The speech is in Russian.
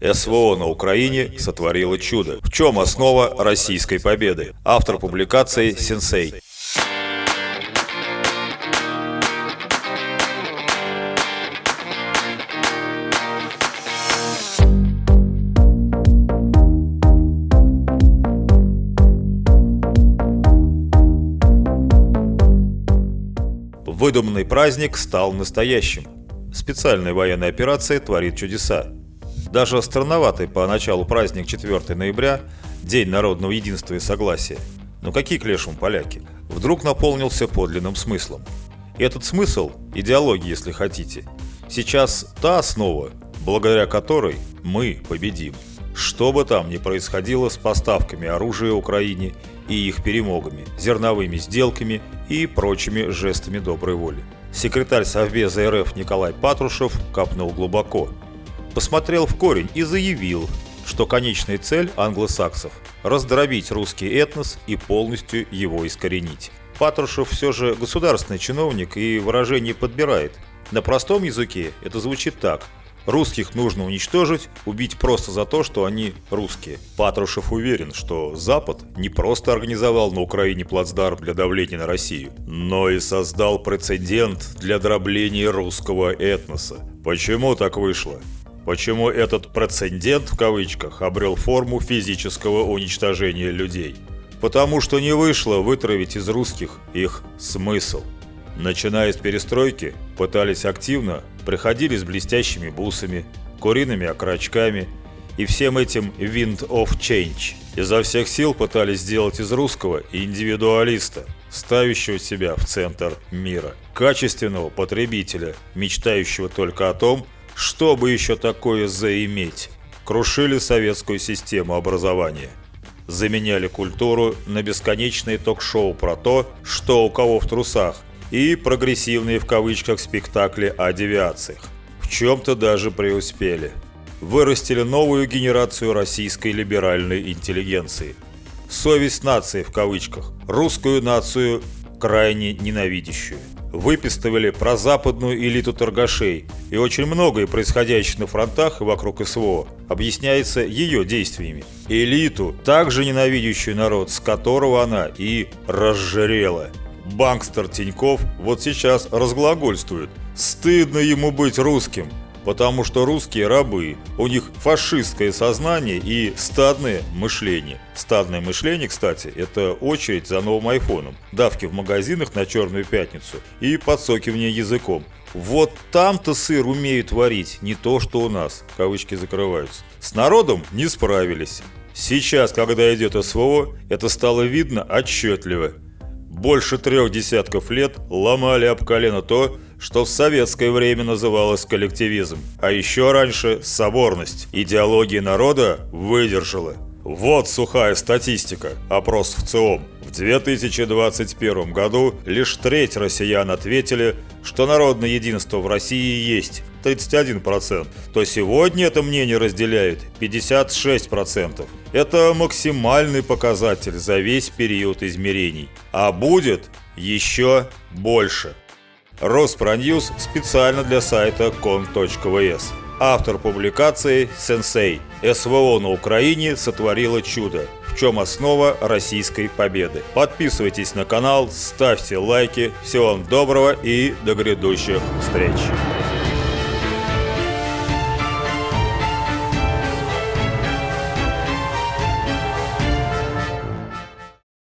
СВО на Украине сотворило чудо. В чем основа российской победы? Автор публикации «Сенсей». Выдуманный праздник стал настоящим. Специальная военная операция творит чудеса. Даже странноватый по началу праздник 4 ноября, День народного единства и согласия. Но какие к лешему поляки? Вдруг наполнился подлинным смыслом. И этот смысл – идеология, если хотите. Сейчас та основа, благодаря которой мы победим. Что бы там ни происходило с поставками оружия Украине и их перемогами, зерновыми сделками и прочими жестами доброй воли. Секретарь Совбеза РФ Николай Патрушев копнул глубоко. Посмотрел в корень и заявил, что конечная цель англосаксов – раздробить русский этнос и полностью его искоренить. Патрушев все же государственный чиновник и выражение подбирает. На простом языке это звучит так – Русских нужно уничтожить, убить просто за то, что они русские. Патрушев уверен, что Запад не просто организовал на Украине плацдарм для давления на Россию, но и создал прецедент для дробления русского этноса. Почему так вышло? Почему этот «прецедент» в кавычках обрел форму физического уничтожения людей? Потому что не вышло вытравить из русских их смысл. Начиная с перестройки, пытались активно, приходили с блестящими бусами, куриными окорочками и всем этим wind of change. Изо всех сил пытались сделать из русского индивидуалиста, ставящего себя в центр мира, качественного потребителя, мечтающего только о том, чтобы еще такое заиметь. Крушили советскую систему образования заменяли культуру на бесконечные ток-шоу про то, что у кого в трусах, и прогрессивные в кавычках спектакли о девиациях. В чем-то даже преуспели. Вырастили новую генерацию российской либеральной интеллигенции. Совесть нации в кавычках. Русскую нацию крайне ненавидящую. Выпистывали прозападную элиту торгашей, и очень многое происходящее на фронтах и вокруг СВО объясняется ее действиями. Элиту, также ненавидящую народ, с которого она и разжирела. Банкстер Тиньков вот сейчас разглагольствует. Стыдно ему быть русским, потому что русские рабы, у них фашистское сознание и стадное мышление. Стадное мышление, кстати, это очередь за новым айфоном, давки в магазинах на Черную Пятницу и подсокивание языком. Вот там-то сыр умеют варить, не то что у нас, кавычки закрываются. С народом не справились. Сейчас, когда идет СВО, это стало видно отчетливо больше трех десятков лет ломали об колено то, что в советское время называлось коллективизм, а еще раньше – соборность. Идеология народа выдержала. Вот сухая статистика, опрос в ЦИОМ. В 2021 году лишь треть россиян ответили, что народное единство в России есть, 31%, то сегодня это мнение разделяет 56%. Это максимальный показатель за весь период измерений. А будет еще больше. Роспроньюз специально для сайта con.vs. Автор публикации «Сенсей. СВО на Украине сотворило чудо. В чем основа российской победы?» Подписывайтесь на канал, ставьте лайки. Всего вам доброго и до грядущих встреч!